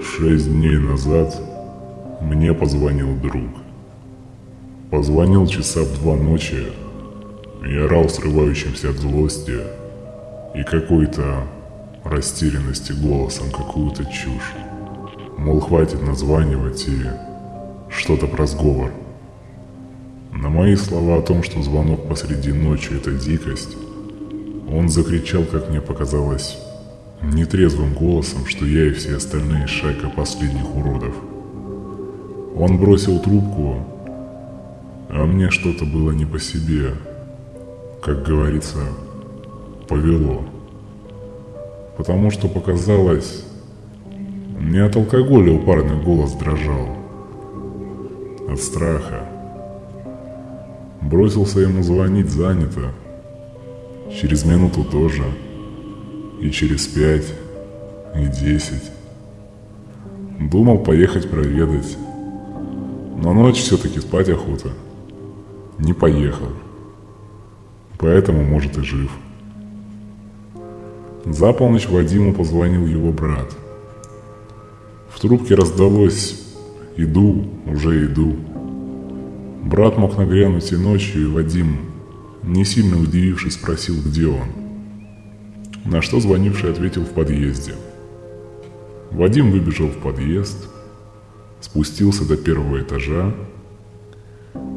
Шесть дней назад мне позвонил друг. Позвонил часа в два ночи и орал срывающимся от злости и какой-то растерянности голосом какую-то чушь. Мол, хватит названивать и что-то про сговор. На мои слова о том, что звонок посреди ночи – это дикость, он закричал, как мне показалось, нетрезвым голосом, что я и все остальные шайка последних уродов. Он бросил трубку, а мне что-то было не по себе. Как говорится, повело. Потому что показалось, не от алкоголя у парня голос дрожал, от страха. Бросился ему звонить занято, через минуту тоже – и через пять, и десять. Думал поехать проведать, но ночь все-таки спать охота. Не поехал. Поэтому, может, и жив. За полночь Вадиму позвонил его брат. В трубке раздалось «Иду, уже иду». Брат мог нагрянуть и ночью, и Вадим, не сильно удивившись, спросил, где он – на что звонивший ответил в подъезде. Вадим выбежал в подъезд, спустился до первого этажа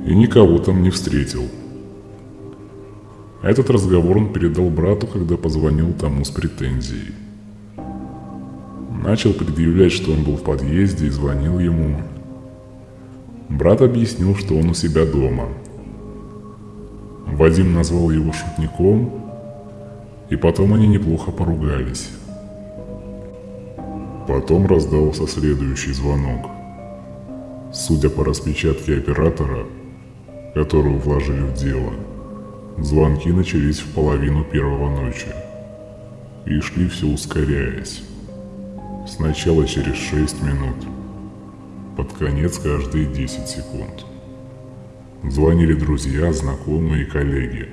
и никого там не встретил. Этот разговор он передал брату, когда позвонил тому с претензией. Начал предъявлять, что он был в подъезде и звонил ему. Брат объяснил, что он у себя дома. Вадим назвал его шутником и потом они неплохо поругались. Потом раздался следующий звонок. Судя по распечатке оператора, которую вложили в дело, звонки начались в половину первого ночи и шли все ускоряясь. Сначала через 6 минут, под конец каждые 10 секунд. Звонили друзья, знакомые и коллеги.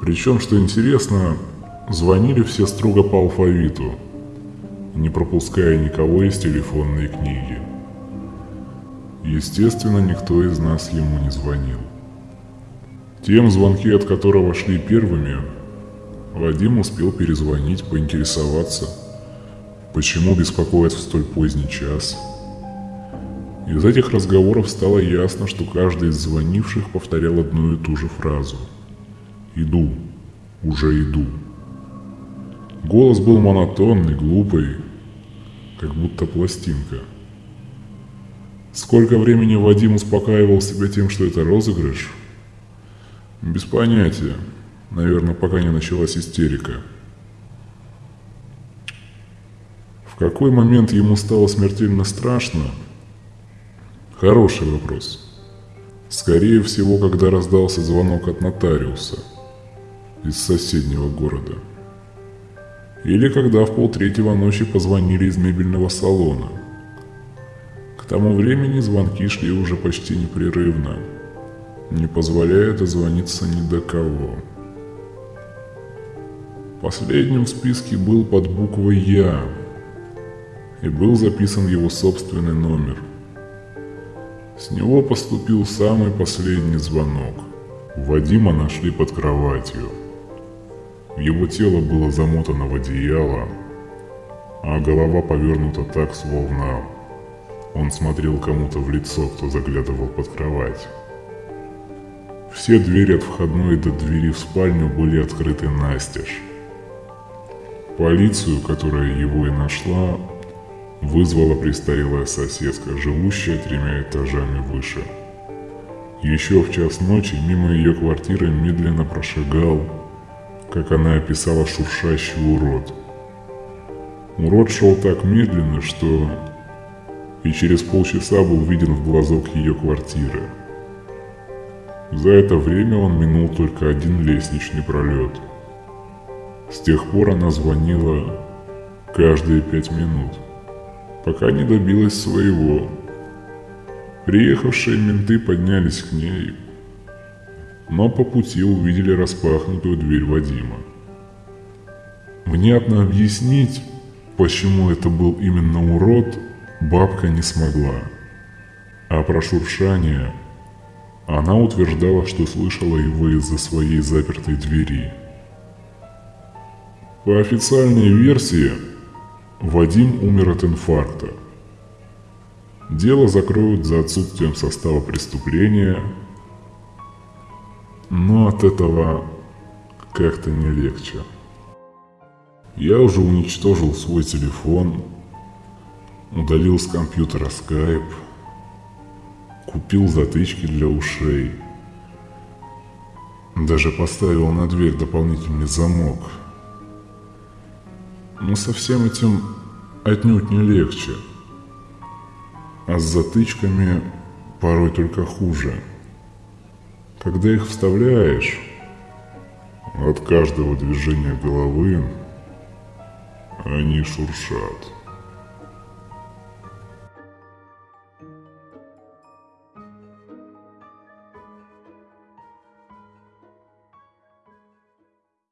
Причем, что интересно, Звонили все строго по алфавиту, не пропуская никого из телефонной книги. Естественно, никто из нас ему не звонил. Тем, звонки от которого шли первыми, Вадим успел перезвонить, поинтересоваться, почему беспокоит в столь поздний час. Из этих разговоров стало ясно, что каждый из звонивших повторял одну и ту же фразу. «Иду, уже иду». Голос был монотонный, глупый, как будто пластинка. Сколько времени Вадим успокаивал себя тем, что это розыгрыш? Без понятия. Наверное, пока не началась истерика. В какой момент ему стало смертельно страшно? Хороший вопрос. Скорее всего, когда раздался звонок от нотариуса из соседнего города. Или когда в полтретьего ночи позвонили из мебельного салона. К тому времени звонки шли уже почти непрерывно, не позволяя дозвониться ни до кого. Последним в списке был под буквой «Я», и был записан его собственный номер. С него поступил самый последний звонок. Вадима нашли под кроватью – его тело было замотано в одеяло, а голова повернута так, словно он смотрел кому-то в лицо, кто заглядывал под кровать. Все двери от входной до двери в спальню были открыты настежь. Полицию, которая его и нашла, вызвала престарелая соседка, живущая тремя этажами выше. Еще в час ночи мимо ее квартиры медленно прошагал как она описала шуршащий урод. Урод шел так медленно, что и через полчаса был виден в глазок ее квартиры. За это время он минул только один лестничный пролет. С тех пор она звонила каждые пять минут, пока не добилась своего. Приехавшие менты поднялись к ней, но по пути увидели распахнутую дверь Вадима. Внятно объяснить, почему это был именно урод, бабка не смогла. А про шуршание она утверждала, что слышала его из-за своей запертой двери. По официальной версии, Вадим умер от инфаркта. Дело закроют за отсутствием состава преступления, но от этого как-то не легче. Я уже уничтожил свой телефон, удалил с компьютера скайп, купил затычки для ушей, даже поставил на дверь дополнительный замок. Но со всем этим отнюдь не легче. А с затычками порой только хуже. Когда их вставляешь, от каждого движения головы они шуршат.